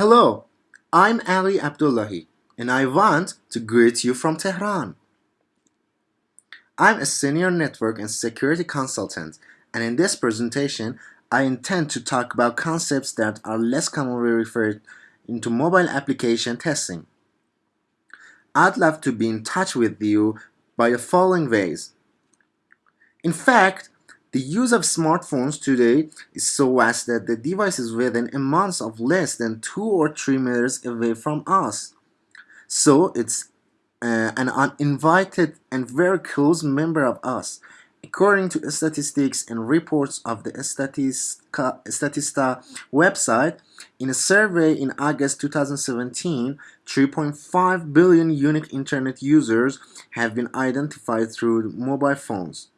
Hello, I'm Ali Abdullahi and I want to greet you from Tehran. I'm a senior network and security consultant and in this presentation I intend to talk about concepts that are less commonly referred into mobile application testing. I'd love to be in touch with you by the following ways. In fact, the use of smartphones today is so vast that the device is within a month of less than 2 or 3 meters away from us. So it's uh, an uninvited and very close member of us. According to statistics and reports of the Statista, Statista website, in a survey in August 2017, 3.5 billion unique internet users have been identified through mobile phones.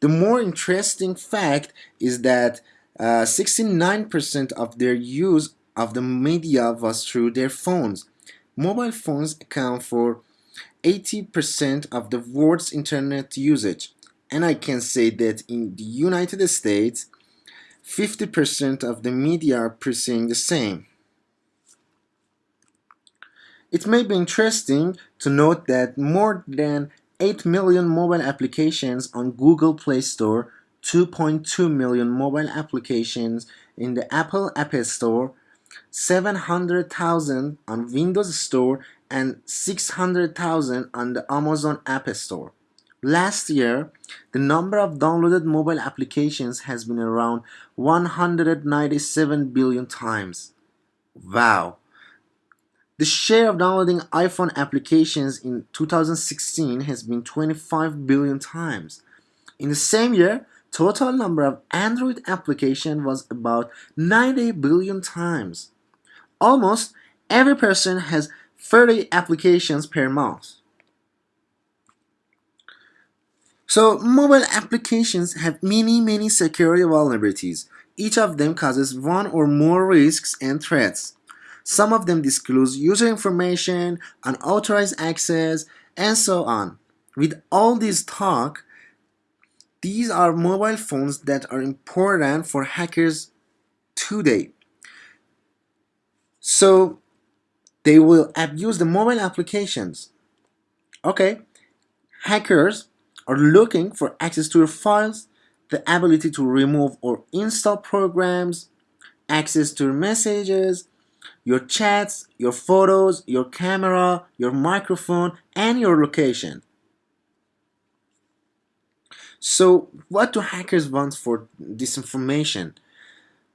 The more interesting fact is that 69% uh, of their use of the media was through their phones. Mobile phones account for 80% of the world's internet usage. And I can say that in the United States, 50% of the media are pursuing the same. It may be interesting to note that more than 8 million mobile applications on Google Play Store, 2.2 million mobile applications in the Apple App Store, 700,000 on Windows Store, and 600,000 on the Amazon App Store. Last year, the number of downloaded mobile applications has been around 197 billion times. Wow! The share of downloading iPhone applications in 2016 has been 25 billion times. In the same year, total number of Android application was about 90 billion times. Almost every person has 30 applications per month. So mobile applications have many many security vulnerabilities. Each of them causes one or more risks and threats. Some of them disclose user information, unauthorized access, and so on. With all this talk, these are mobile phones that are important for hackers today. So they will abuse the mobile applications. Okay, hackers are looking for access to your files, the ability to remove or install programs, access to your messages, your chats, your photos, your camera, your microphone, and your location. So what do hackers want for this information?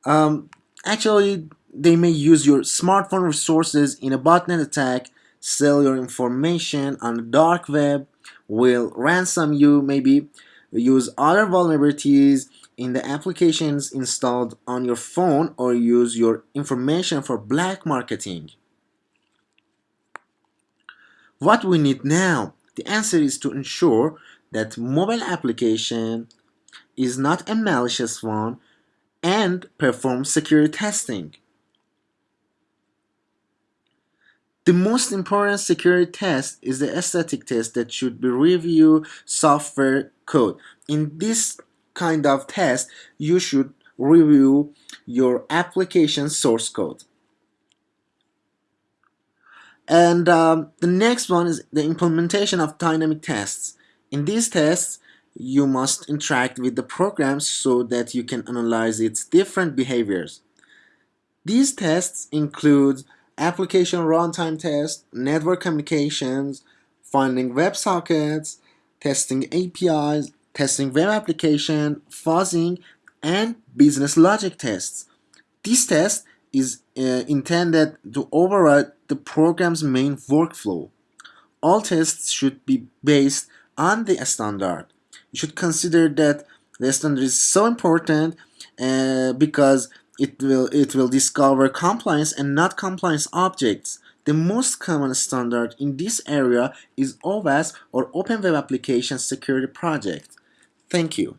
Um, actually, they may use your smartphone resources in a botnet attack, sell your information on the dark web, will ransom you, maybe use other vulnerabilities in the applications installed on your phone or use your information for black marketing. What we need now? The answer is to ensure that mobile application is not a malicious one and perform security testing. The most important security test is the static test that should be review software code. In this kind of test, you should review your application source code. And um, the next one is the implementation of dynamic tests. In these tests, you must interact with the program so that you can analyze its different behaviors. These tests include application runtime tests, network communications, finding WebSockets, testing APIs, testing web application, fuzzing, and business logic tests. This test is uh, intended to override the program's main workflow. All tests should be based on the standard. You should consider that the standard is so important uh, because it will, it will discover compliance and not compliance objects. The most common standard in this area is OWASP or Open Web Application Security Project. Thank you.